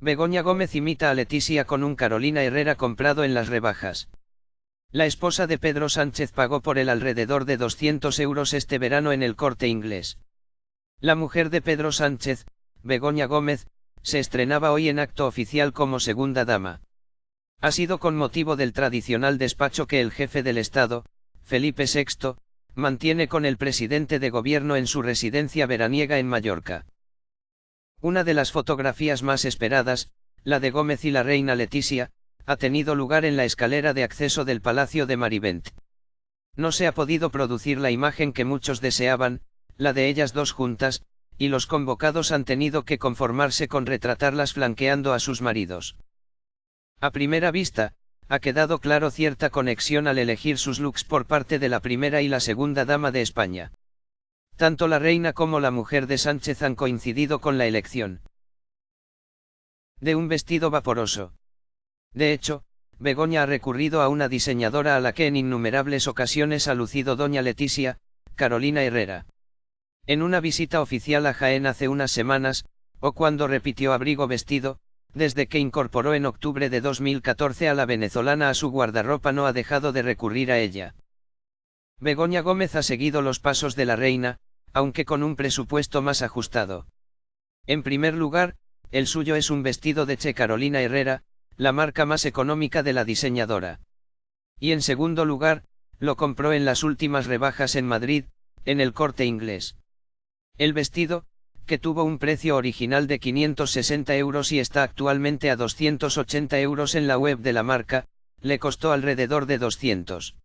Begoña Gómez imita a Leticia con un Carolina Herrera comprado en las rebajas. La esposa de Pedro Sánchez pagó por él alrededor de 200 euros este verano en el corte inglés. La mujer de Pedro Sánchez, Begoña Gómez, se estrenaba hoy en acto oficial como segunda dama. Ha sido con motivo del tradicional despacho que el jefe del Estado, Felipe VI, mantiene con el presidente de gobierno en su residencia veraniega en Mallorca. Una de las fotografías más esperadas, la de Gómez y la reina Leticia, ha tenido lugar en la escalera de acceso del Palacio de Marivent. No se ha podido producir la imagen que muchos deseaban, la de ellas dos juntas, y los convocados han tenido que conformarse con retratarlas flanqueando a sus maridos. A primera vista, ha quedado claro cierta conexión al elegir sus looks por parte de la primera y la segunda dama de España. Tanto la reina como la mujer de Sánchez han coincidido con la elección de un vestido vaporoso. De hecho, Begoña ha recurrido a una diseñadora a la que en innumerables ocasiones ha lucido doña Leticia, Carolina Herrera. En una visita oficial a Jaén hace unas semanas, o cuando repitió abrigo vestido, desde que incorporó en octubre de 2014 a la venezolana a su guardarropa no ha dejado de recurrir a ella. Begoña Gómez ha seguido los pasos de la reina, aunque con un presupuesto más ajustado. En primer lugar, el suyo es un vestido de Che Carolina Herrera, la marca más económica de la diseñadora. Y en segundo lugar, lo compró en las últimas rebajas en Madrid, en el corte inglés. El vestido, que tuvo un precio original de 560 euros y está actualmente a 280 euros en la web de la marca, le costó alrededor de 200.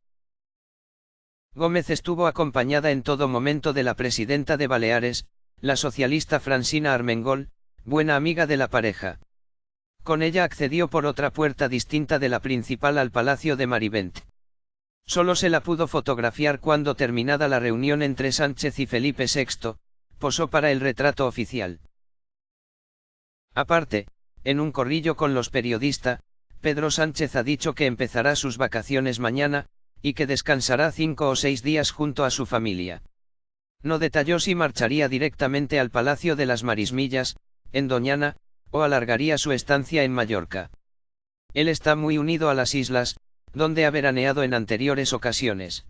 Gómez estuvo acompañada en todo momento de la presidenta de Baleares, la socialista Francina Armengol, buena amiga de la pareja. Con ella accedió por otra puerta distinta de la principal al Palacio de Marivent. Solo se la pudo fotografiar cuando terminada la reunión entre Sánchez y Felipe VI, posó para el retrato oficial. Aparte, en un corrillo con los periodistas, Pedro Sánchez ha dicho que empezará sus vacaciones mañana, y que descansará cinco o seis días junto a su familia. No detalló si marcharía directamente al Palacio de las Marismillas, en Doñana, o alargaría su estancia en Mallorca. Él está muy unido a las islas, donde ha veraneado en anteriores ocasiones.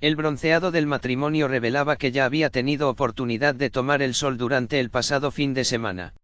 El bronceado del matrimonio revelaba que ya había tenido oportunidad de tomar el sol durante el pasado fin de semana.